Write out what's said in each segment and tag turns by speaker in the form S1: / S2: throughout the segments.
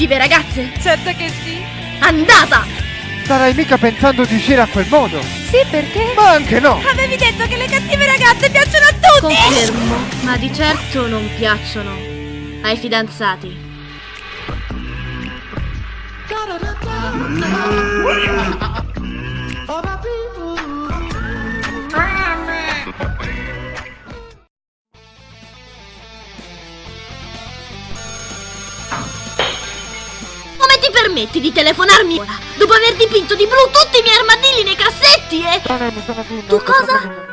S1: cattive ragazze?
S2: Certo che sì.
S1: Andata!
S3: Starai mica pensando di uscire a quel modo?
S2: Sì, perché?
S3: Ma anche no!
S2: Avevi detto che le cattive ragazze piacciono a tutti!
S1: Confermo, ma di certo non piacciono ai fidanzati. Ti permetti di telefonarmi ora? Dopo aver dipinto di blu tutti i miei armadilli nei cassetti e... Tu cosa?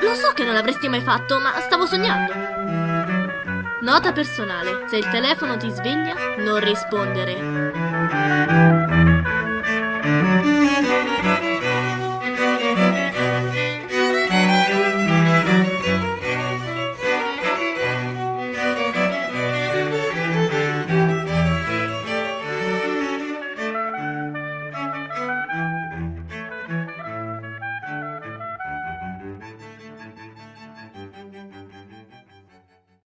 S1: Lo so che non l'avresti mai fatto, ma stavo sognando. Nota personale, se il telefono ti sveglia, non rispondere.